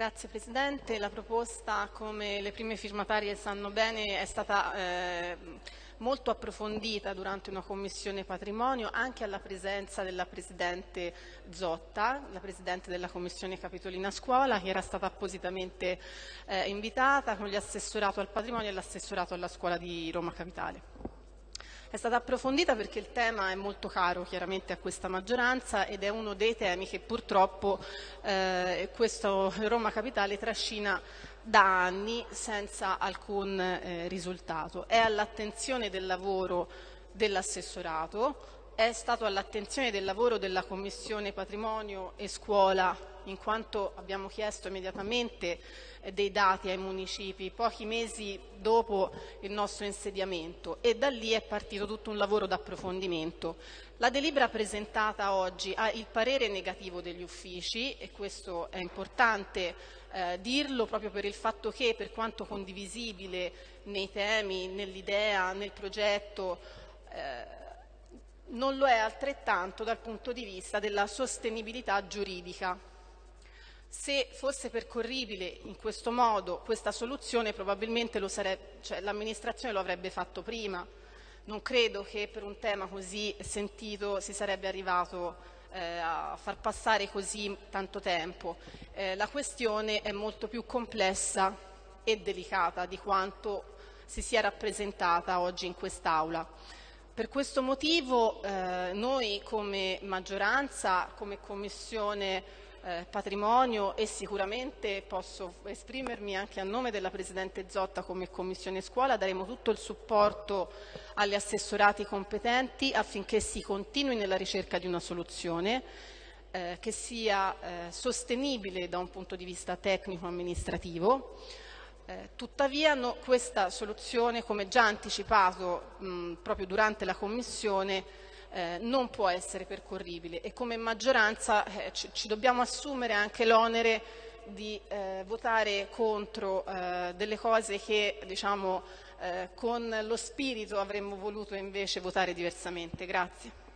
Grazie Presidente. La proposta, come le prime firmatarie sanno bene, è stata eh, molto approfondita durante una commissione patrimonio anche alla presenza della Presidente Zotta, la Presidente della Commissione Capitolina Scuola, che era stata appositamente eh, invitata con gli assessorato al patrimonio e l'assessorato alla scuola di Roma Capitale. È stata approfondita perché il tema è molto caro chiaramente a questa maggioranza ed è uno dei temi che purtroppo eh, questo Roma Capitale trascina da anni senza alcun eh, risultato. È all'attenzione del lavoro dell'assessorato, è stato all'attenzione del lavoro della Commissione Patrimonio e Scuola in quanto abbiamo chiesto immediatamente eh, dei dati ai municipi pochi mesi dopo il nostro insediamento e da lì è partito tutto un lavoro d'approfondimento. La delibera presentata oggi ha il parere negativo degli uffici e questo è importante eh, dirlo proprio per il fatto che per quanto condivisibile nei temi, nell'idea, nel progetto eh, non lo è altrettanto dal punto di vista della sostenibilità giuridica. Se fosse percorribile in questo modo questa soluzione probabilmente cioè, l'amministrazione lo avrebbe fatto prima. Non credo che per un tema così sentito si sarebbe arrivato eh, a far passare così tanto tempo. Eh, la questione è molto più complessa e delicata di quanto si sia rappresentata oggi in quest'Aula. Per questo motivo eh, noi come maggioranza, come Commissione eh, Patrimonio e sicuramente posso esprimermi anche a nome della Presidente Zotta come Commissione Scuola, daremo tutto il supporto agli assessorati competenti affinché si continui nella ricerca di una soluzione eh, che sia eh, sostenibile da un punto di vista tecnico-amministrativo eh, tuttavia no, questa soluzione, come già anticipato mh, proprio durante la Commissione, eh, non può essere percorribile e come maggioranza eh, ci, dobbiamo assumere anche l'onere di eh, votare contro eh, delle cose che diciamo, con lo spirito avremmo voluto invece votare diversamente. Grazie.